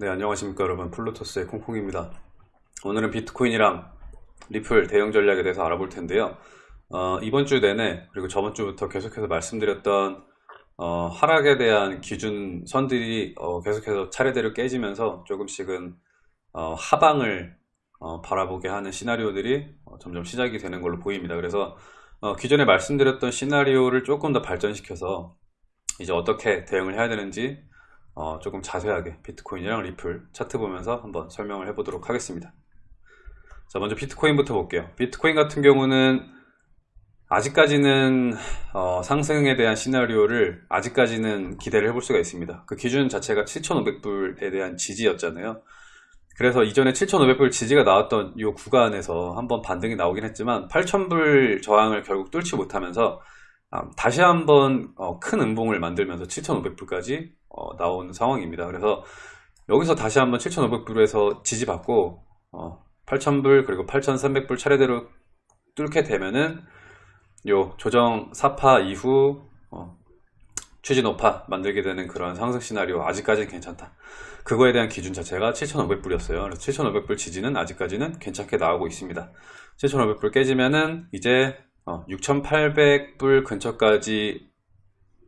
네 안녕하십니까 여러분. 플루토스의 콩콩입니다. 오늘은 비트코인이랑 리플 대형 전략에 대해서 알아볼 텐데요. 어, 이번 주 내내 그리고 저번 주부터 계속해서 말씀드렸던 어, 하락에 대한 기준 선들이 어, 계속해서 차례대로 깨지면서 조금씩은 어, 하방을 어, 바라보게 하는 시나리오들이 어, 점점 시작이 되는 걸로 보입니다. 그래서 기존에 말씀드렸던 시나리오를 조금 더 발전시켜서 이제 어떻게 대응을 해야 되는지 어, 조금 자세하게 비트코인이랑 리플 차트 보면서 한번 설명을 해보도록 하겠습니다. 자 먼저 비트코인부터 볼게요. 비트코인 같은 경우는 아직까지는 어, 상승에 대한 시나리오를 아직까지는 기대를 해볼 수가 있습니다. 그 기준 자체가 7,500불에 대한 지지였잖아요. 그래서 이전에 7,500불 지지가 나왔던 이 구간에서 한번 반등이 나오긴 했지만 8,000불 저항을 결국 뚫지 못하면서 아, 다시 한번 어, 큰 음봉을 만들면서 7,500불까지 어, 나온 상황입니다. 그래서 여기서 다시 한번 7,500불에서 지지받고 8,000불 어, 그리고 8,300불 차례대로 뚫게 되면은 요 조정 4파 이후 추진 5파 만들게 되는 그런 상승 시나리오 아직까지는 괜찮다. 그거에 대한 기준 자체가 7,500불이었어요. 그래서 7,500불 지지는 아직까지는 괜찮게 나오고 있습니다. 7,500불 깨지면은 이제 6,800불 어, 근처까지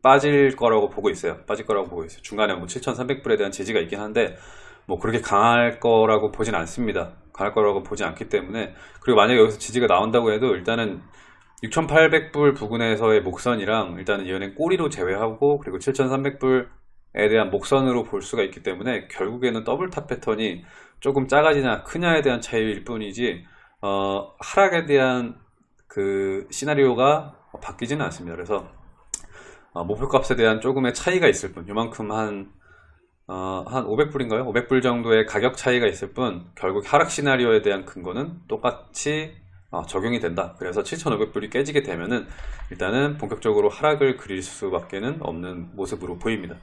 빠질 거라고 보고 있어요. 빠질 거라고 보고 있어요. 중간에 뭐 7,300불에 대한 지지가 있긴 한데 뭐 그렇게 강할 거라고 보진 않습니다. 강할 거라고 보지 않기 때문에 그리고 만약에 여기서 지지가 나온다고 해도 일단은 6,800불 부근에서의 목선이랑 일단은 이번엔 꼬리로 제외하고 그리고 7,300불에 대한 목선으로 볼 수가 있기 때문에 결국에는 double top 패턴이 조금 작아지냐 크냐에 대한 차이일 뿐이지 어, 하락에 대한 그 시나리오가 바뀌지는 않습니다. 그래서 어, 목표값에 대한 조금의 차이가 있을 뿐 요만큼 한, 어, 한 500불인가요? 500불 정도의 가격 차이가 있을 뿐 결국 하락 시나리오에 대한 근거는 똑같이 어, 적용이 된다. 그래서 7,500불이 깨지게 되면은 일단은 본격적으로 하락을 그릴 수밖에 는 없는 모습으로 보입니다.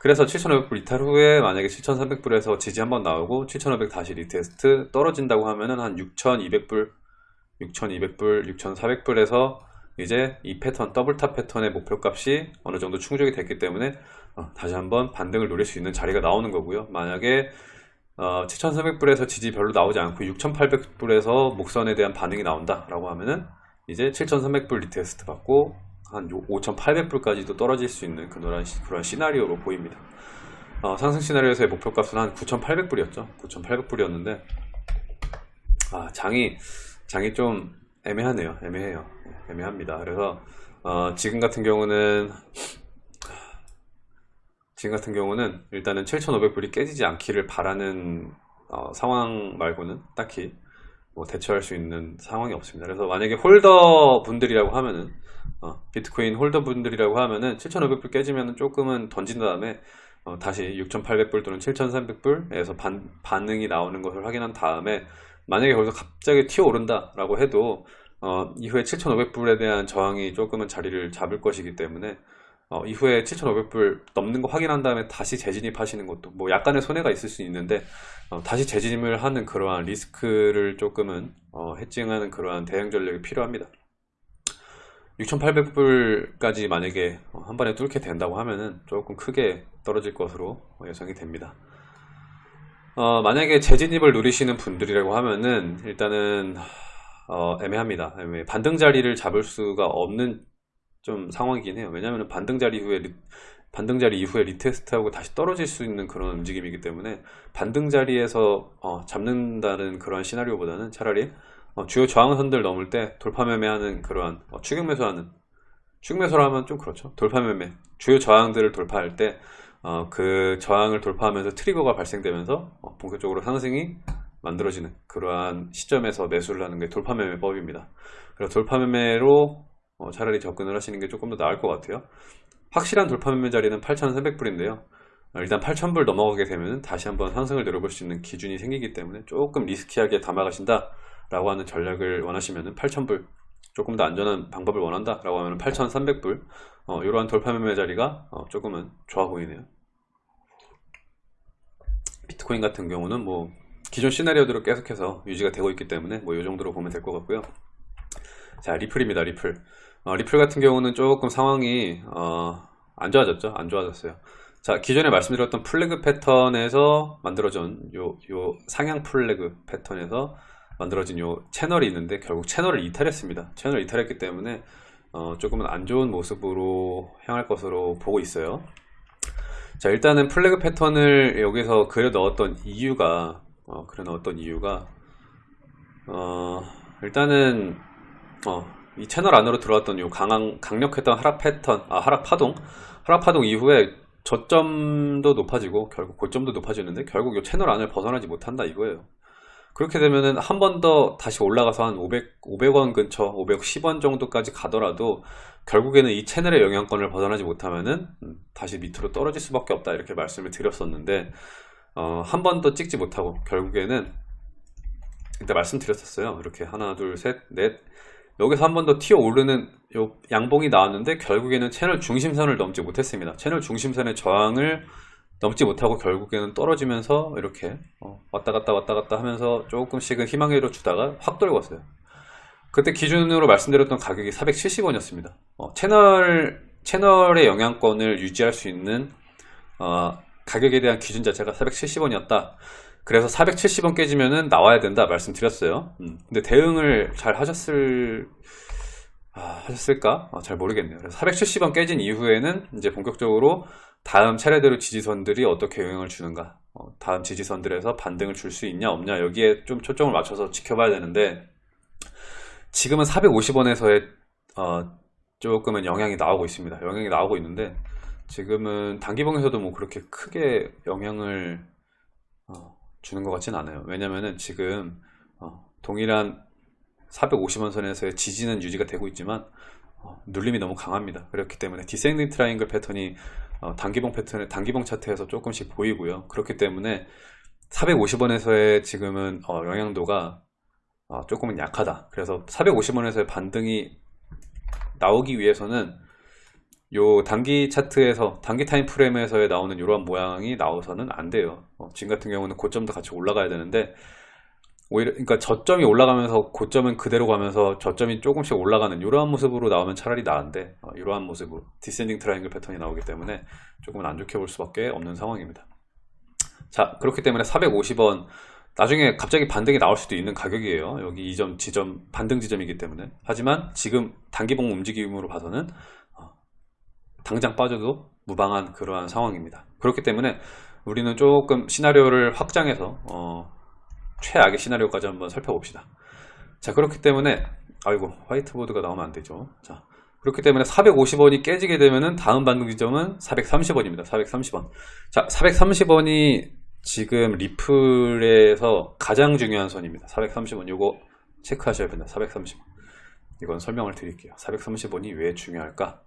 그래서 7,500불 이탈 후에 만약에 7,300불에서 지지 한번 나오고 7,500 다시 retest 떨어진다고 하면은 한 6,200불 6,200불, 6,400불에서 이제 이 패턴 double top 패턴의 목표값이 어느 정도 충족이 됐기 때문에 어, 다시 한번 반등을 노릴 수 있는 자리가 나오는 거고요. 만약에 어, 7,300불에서 지지 별로 나오지 않고 6,800불에서 목선에 대한 반응이 나온다 라고 하면은 이제 7,300불 retest 받고 한 5,800불까지도 떨어질 수 있는 그런, 그런 시나리오로 보입니다. 어, 상승 시나리오에서의 목표값은 한 9,800불이었죠. 9,800불이었는데 아, 장이 장이 좀 애매하네요. 애매해요. 애매합니다. 그래서 어, 지금 같은 경우는 지금 같은 경우는 일단은 7,500불이 깨지지 않기를 바라는 어, 상황 말고는 딱히 뭐 대처할 수 있는 상황이 없습니다. 그래서 만약에 holder 분들이라고 하면은 어, 비트코인 holder 분들이라고 하면은 7,500불 깨지면 조금은 던진 다음에 어, 다시 6,800불 또는 7,300불에서 반, 반응이 나오는 것을 확인한 다음에 만약에 거기서 갑자기 튀어오른다 라고 해도 어, 이후에 7,500불에 대한 저항이 조금은 자리를 잡을 것이기 때문에 어, 이후에 7,500불 넘는 거 확인한 다음에 다시 재진입하시는 것도 뭐 약간의 손해가 있을 수 있는데 어, 다시 재진입을 하는 그러한 리스크를 조금은 어, 해칭하는 그러한 대응 전략이 필요합니다. 6,800불까지 만약에 한 번에 뚫게 된다고 하면은 조금 크게 떨어질 것으로 예상이 됩니다 어, 만약에 재진입을 누리시는 분들이라고 하면은 일단은 어, 애매합니다. 애매. 반등 자리를 잡을 수가 없는 좀 상황이긴 해요. 왜냐하면 반등 자리 이후에 리, 반등 자리 이후에 retest하고 다시 떨어질 수 있는 그런 움직임이기 때문에 반등 자리에서 어, 잡는다는 그런 시나리오보다는 차라리 어, 주요 저항선들 넘을 때 돌파 매매하는 그러한 어, 추격 매수하는 추격 매수를 하면 좀 그렇죠. 돌파 매매 주요 저항들을 돌파할 때 어, 그 저항을 돌파하면서 trigger가 발생되면서 어, 본격적으로 상승이 만들어지는 그러한 시점에서 매수를 하는 게 돌파매매법입니다. 그래서 돌파매매로 어, 차라리 접근을 하시는 게 조금 더 나을 것 같아요. 확실한 돌파매매 자리는 8,300불인데요. 어, 일단 8,000불 넘어가게 되면 다시 한번 상승을 내려볼 수 있는 기준이 생기기 때문에 조금 리스키하게 담아가신다 라고 하는 전략을 원하시면 8,000불 조금 더 안전한 방법을 원한다 라고 하면 8,300불. 어, 이러한 돌파 매매 자리가 어, 조금은 좋아 보이네요. 비트코인 같은 경우는 뭐 기존 시나리오대로 계속해서 유지가 되고 있기 때문에 뭐 이 정도로 보면 될 것 같고요. 자 리플입니다 리플. 어, 리플 같은 경우는 조금 상황이 어, 안 좋아졌죠? 안 좋아졌어요. 자, 기존에 말씀드렸던 flag 패턴에서 만들어진 요, 요 상향 flag 패턴에서 만들어진 요 채널이 있는데 결국 채널을 이탈했습니다. 채널을 이탈했기 때문에 어, 조금은 안 좋은 모습으로 향할 것으로 보고 있어요. 자, 일단은 flag 패턴을 여기서 그려 넣었던 이유가 어, 그려 넣었던 이유가 어, 일단은 어, 이 채널 안으로 들어왔던 요 강한 강력했던 하락 패턴, 아 하락 파동, 하락 파동 이후에 저점도 높아지고 결국 고점도 높아지는데 결국 이 채널 안을 벗어나지 못한다 이거예요. 그렇게 되면은 한 번 더 다시 올라가서 한 500, 500원 근처, 510원 정도까지 가더라도 결국에는 이 채널의 영향권을 벗어나지 못하면은 음, 다시 밑으로 떨어질 수밖에 없다 이렇게 말씀을 드렸었는데 어, 한 번 더 찍지 못하고 결국에는 이때 말씀드렸었어요. 이렇게 하나, 둘, 셋, 넷 여기서 한 번 더 튀어 오르는 요 양봉이 나왔는데 결국에는 채널 중심선을 넘지 못했습니다. 채널 중심선의 저항을 넘지 못하고 결국에는 떨어지면서 이렇게 어, 왔다 갔다 왔다 갔다 하면서 조금씩은 희망회로 주다가 확 떨궜어요. 그때 기준으로 말씀드렸던 가격이 470원이었습니다. 어, 채널 채널의 영향권을 유지할 수 있는 어, 가격에 대한 기준 자체가 470원이었다. 그래서 470원 깨지면은 나와야 된다 말씀드렸어요. 음, 근데 대응을 잘 하셨을 아, 하셨을까? 아, 잘 모르겠네요. 그래서 470원 깨진 이후에는 이제 본격적으로 다음 차례대로 지지선들이 어떻게 영향을 주는가? 어, 다음 지지선들에서 반등을 줄 수 있냐 없냐? 여기에 좀 초점을 맞춰서 지켜봐야 되는데 지금은 450원에서의 어, 조금은 영향이 나오고 있습니다. 영향이 나오고 있는데 지금은 단기봉에서도 뭐 그렇게 크게 영향을 어, 주는 것 같진 않아요. 왜냐면은 지금 어, 동일한 450원 선에서의 지지는 유지가 되고 있지만 어, 눌림이 너무 강합니다. 그렇기 때문에 descending triangle 패턴이 어, 단기봉 패턴의 단기봉 차트에서 조금씩 보이고요. 그렇기 때문에 450원에서의 지금은 어, 영향도가 어, 조금은 약하다. 그래서 450원에서의 반등이 나오기 위해서는 요 단기 차트에서 단기 time frame에서의 나오는 이러한 모양이 나와서는 안 돼요. 어, 지금 같은 경우는 고점도 같이 올라가야 되는데 오히려 그러니까 저점이 올라가면서 고점은 그대로 가면서 저점이 조금씩 올라가는 이러한 모습으로 나오면 차라리 나은데 어, 이러한 모습으로 descending triangle 패턴이 나오기 때문에 조금은 안 좋게 볼 수밖에 없는 상황입니다. 자 그렇기 때문에 450원 나중에 갑자기 반등이 나올 수도 있는 가격이에요. 여기 이점 지점 반등 지점이기 때문에. 하지만 지금 단기봉 움직임으로 봐서는 어, 당장 빠져도 무방한 그러한 상황입니다. 그렇기 때문에 우리는 조금 시나리오를 확장해서 어, 최악의 시나리오까지 한번 살펴봅시다. 자 그렇기 때문에 아이고 화이트보드가 나오면 안 되죠. 자 그렇기 때문에 450원이 깨지게 되면은 다음 반등 지점은 430원입니다. 430원. 자 430원이 지금 리플에서 가장 중요한 선입니다. 430원 요거 체크하셔야 됩니다. 430원. 이건 설명을 드릴게요. 430원이 왜 중요할까?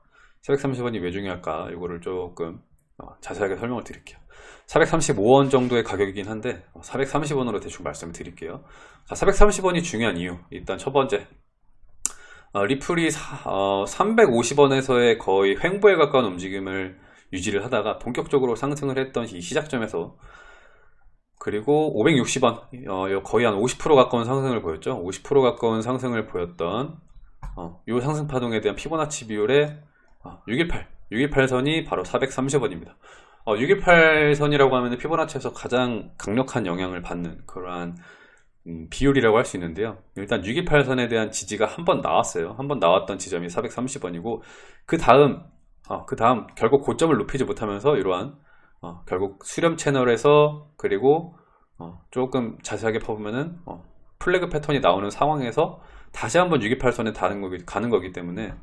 430원이 왜 중요할까? 이거를 조금 어, 자세하게 설명을 드릴게요. 435원 정도의 가격이긴 한데 430원으로 대충 말씀을 드릴게요. 자, 430원이 중요한 이유 일단 첫 번째. 어, 리플이 사, 어, 350원에서의 거의 횡보에 가까운 움직임을 유지를 하다가 본격적으로 상승을 했던 이 시작점에서 그리고 560원 어, 거의 한 50% 가까운 상승을 보였죠. 50% 가까운 상승을 보였던 어, 이 상승 파동에 대한 피보나치 비율의 618 618선이 바로 430원입니다. 어, 618선이라고 하면 피보나치에서 가장 강력한 영향을 받는 그러한 음, 비율이라고 할 수 있는데요. 일단 628선에 대한 지지가 한 번 나왔어요. 한 번 나왔던 지점이 430원이고 그 다음 어, 그 다음 결국 고점을 높이지 못하면서 이러한 어, 결국 수렴 채널에서 그리고 어, 조금 자세하게 퍼보면은 어, 플래그 패턴이 나오는 상황에서 다시 한번 628선에 다는 거기, 가는 거기 때문에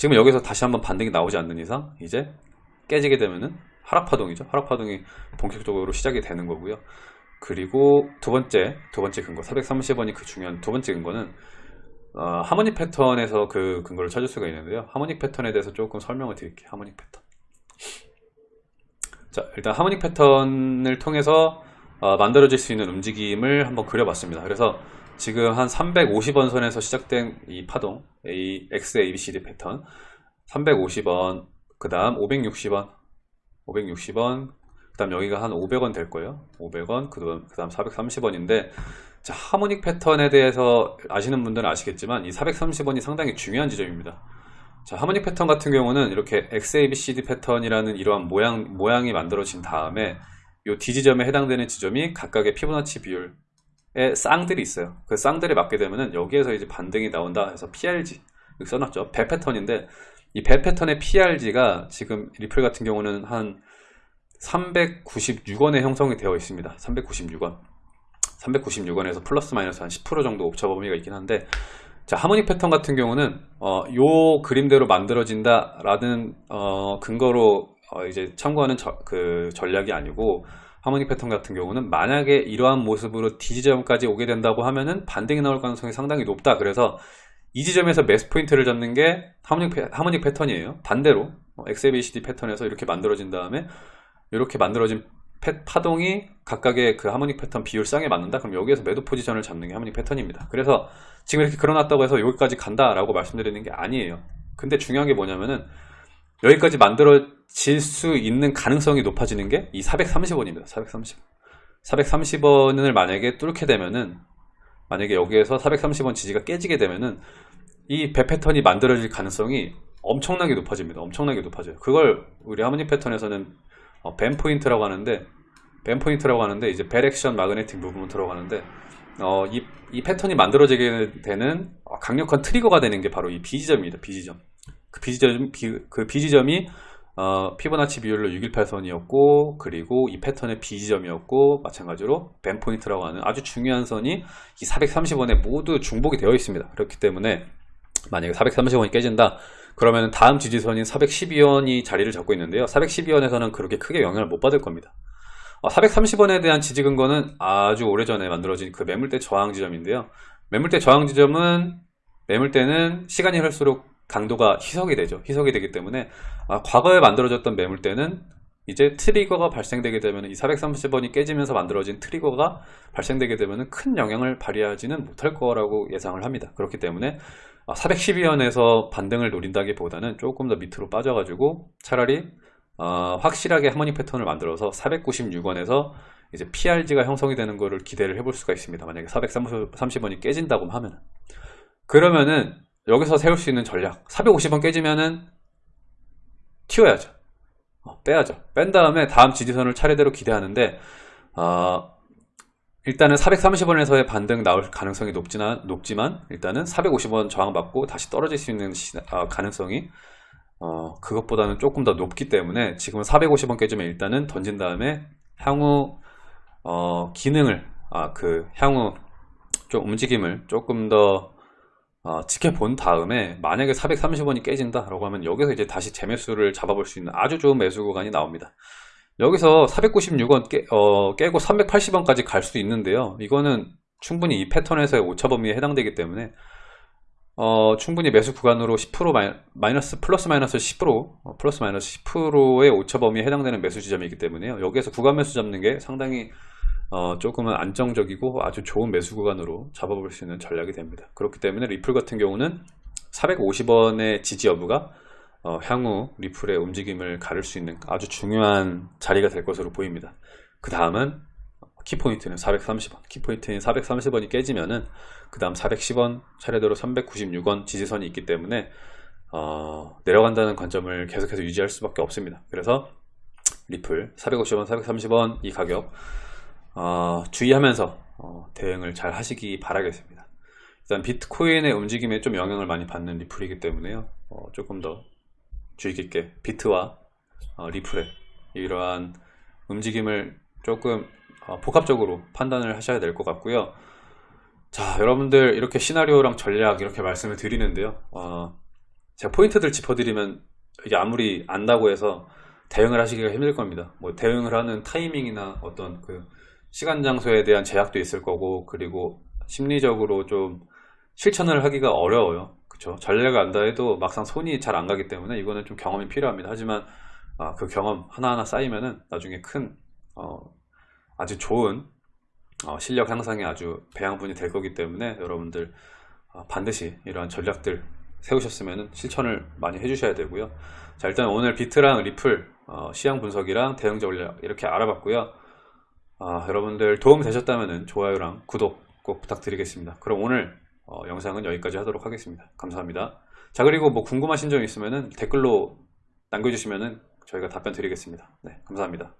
지금 여기서 다시 한번 반등이 나오지 않는 이상 이제 깨지게 되면은 하락파동이죠. 하락파동이 본격적으로 시작이 되는 거고요. 그리고 두 번째, 두 번째 근거, 430원이 그 중요한 두 번째 근거는 어, 하모닉 패턴에서 그 근거를 찾을 수가 있는데요. 하모닉 패턴에 대해서 조금 설명을 드릴게요. 하모닉 패턴. 자, 일단 하모닉 패턴을 통해서 어, 만들어질 수 있는 움직임을 한번 그려봤습니다. 그래서 지금 한 350원 선에서 시작된 이 파동, A, X, A, B, C, D 패턴. 350원, 그 다음 560원 560원 그 다음 여기가 한 500원 될 거예요. 500원 그 다음 430원인데 자, 하모닉 패턴에 대해서 아시는 분들은 아시겠지만 이 430원이 상당히 중요한 지점입니다. 자, 하모닉 패턴 같은 경우는 이렇게 XABCD 패턴이라는 이러한 모양, 모양이 만들어진 다음에 이 D지점에 해당되는 지점이 각각의 피보나치 비율의 쌍들이 있어요. 그 쌍들에 맞게 되면은 여기에서 이제 반등이 나온다 해서 PRG 여기 써놨죠. 배 패턴인데 이 배 패턴의 PRG가 지금 리플 같은 경우는 한 396원에 형성이 되어 있습니다. 396원. 396원에서 플러스 마이너스 한 10% 정도 옵차 범위가 있긴 한데 자 하모닉 패턴 같은 경우는 어, 요 그림대로 만들어진다 라는 어, 근거로 어, 이제 참고하는 저, 그 전략이 아니고 하모닉 패턴 같은 경우는 만약에 이러한 모습으로 D 지점까지 오게 된다고 하면은 반등이 나올 가능성이 상당히 높다. 그래서 이 지점에서 매스 포인트를 잡는 게 하모닉, 패, 하모닉 패턴이에요. 반대로 XABCD 패턴에서 이렇게 만들어진 다음에 이렇게 만들어진 패, 파동이 각각의 그 하모닉 패턴 비율상에 맞는다? 그럼 여기에서 매도 포지션을 잡는 게 하모닉 패턴입니다. 그래서 지금 이렇게 그려놨다고 해서 여기까지 간다 라고 말씀드리는 게 아니에요. 근데 중요한 게 뭐냐면은 여기까지 만들어질 수 있는 가능성이 높아지는 게 이 430원입니다. 430. 430원을 만약에 뚫게 되면은 만약에 여기에서 430원 지지가 깨지게 되면은 이 배 패턴이 만들어질 가능성이 엄청나게 높아집니다. 엄청나게 높아져요. 그걸 우리 harmonic 패턴에서는 어, BAMM point라고 하는데 BAMM point라고 하는데 이제 Bat Action Magnetic Movement라고 하는데 어, 이, 이 패턴이 만들어지게 되는 강력한 trigger가 되는 게 바로 이 B지점입니다. B지점. 그 B지점, 그 B지점이 어, 피보나치 비율로 618선이었고 그리고 이 패턴의 B지점이었고 마찬가지로 BAMM point라고 하는 아주 중요한 선이 이 430원에 모두 중복이 되어 있습니다. 그렇기 때문에 만약에 430원이 깨진다 그러면 다음 지지선인 412원이 자리를 잡고 있는데요. 412원에서는 그렇게 크게 영향을 못 받을 겁니다. 430원에 어, 대한 지지 근거는 아주 오래전에 만들어진 그 매물대 저항 지점인데요. 매물대 저항 지점은 매물대는 시간이 흐를수록 강도가 희석이 되죠. 희석이 되기 때문에 아, 과거에 만들어졌던 매물대는 이제 트리거가 발생되게 되면 이 430원이 깨지면서 만들어진 트리거가 발생되게 되면 큰 영향을 발휘하지는 못할 거라고 예상을 합니다. 그렇기 때문에 412원에서 아, 반등을 노린다기보다는 조금 더 밑으로 빠져가지고 차라리 어, 확실하게 하모니 패턴을 만들어서 496원에서 이제 PRG가 형성이 되는 것을 기대를 해볼 수가 있습니다. 만약에 430원이 깨진다고 하면 그러면은 여기서 세울 수 있는 전략 450원 깨지면은 튀어야죠. 어, 빼야죠. 뺀 다음에 다음 지지선을 차례대로 기대하는데 어, 일단은 430원에서의 반등 나올 가능성이 높지만, 높지만 일단은 450원 저항받고 다시 떨어질 수 있는 시, 어, 가능성이 어, 그것보다는 조금 더 높기 때문에 지금은 450원 깨지면 일단은 던진 다음에 향후 어, 기능을 아, 그 향후 좀 움직임을 조금 더 어, 지켜본 다음에 만약에 430원이 깨진다 라고 하면 여기서 이제 다시 재매수를 잡아볼 수 있는 아주 좋은 매수 구간이 나옵니다 여기서 496원 깨, 어, 깨고 380원까지 갈 수 있는데요 이거는 충분히 이 패턴에서의 오차 범위에 해당되기 때문에 어, 충분히 매수 구간으로 10% 마이너스 플러스 마이너스 10% 어, 플러스 마이너스 10%의 오차 범위에 해당되는 매수 지점이기 때문에요. 여기에서 구간 매수 잡는 게 상당히 어, 조금은 안정적이고 아주 좋은 매수 구간으로 잡아볼 수 있는 전략이 됩니다. 그렇기 때문에 리플 같은 경우는 450원의 지지 여부가 어, 향후 리플의 움직임을 가를 수 있는 아주 중요한 자리가 될 것으로 보입니다. 그 다음은 키포인트는 430원 키포인트인 430원이 깨지면은 그 다음 410원 차례대로 396원 지지선이 있기 때문에 어, 내려간다는 관점을 계속해서 유지할 수밖에 없습니다 그래서 리플 450원 430원 이 가격 어, 주의하면서 어, 대응을 잘 하시기 바라겠습니다. 일단 비트코인의 움직임에 좀 영향을 많이 받는 리플이기 때문에요. 어, 조금 더 주의 깊게 비트와 어, 리플의 이러한 움직임을 조금 어, 복합적으로 판단을 하셔야 될 것 같고요. 자 여러분들 이렇게 시나리오랑 전략 이렇게 말씀을 드리는데요. 어, 제가 포인트들 짚어드리면 이게 아무리 안다고 해서 대응을 하시기가 힘들 겁니다. 뭐 대응을 하는 타이밍이나 어떤 그 시간 장소에 대한 제약도 있을 거고 그리고 심리적으로 좀 실천을 하기가 어려워요. 그쵸? 전략을 안다 해도 막상 손이 잘 안 가기 때문에 이거는 좀 경험이 필요합니다. 하지만 아, 그 경험 하나하나 쌓이면은 나중에 큰 어, 아주 좋은 어, 실력 향상에 아주 배양분이 될 거기 때문에 여러분들 어, 반드시 이러한 전략들 세우셨으면 실천을 많이 해주셔야 되고요. 자 일단 오늘 비트랑 리플 어, 시향 분석이랑 대응 전략 이렇게 알아봤고요 아, 여러분들 도움 되셨다면 좋아요랑 구독 꼭 부탁드리겠습니다 그럼 오늘 어, 영상은 여기까지 하도록 하겠습니다 감사합니다 자, 그리고 뭐 궁금하신 점 있으면은 댓글로 남겨주시면은 저희가 답변 드리겠습니다. 네, 감사합니다.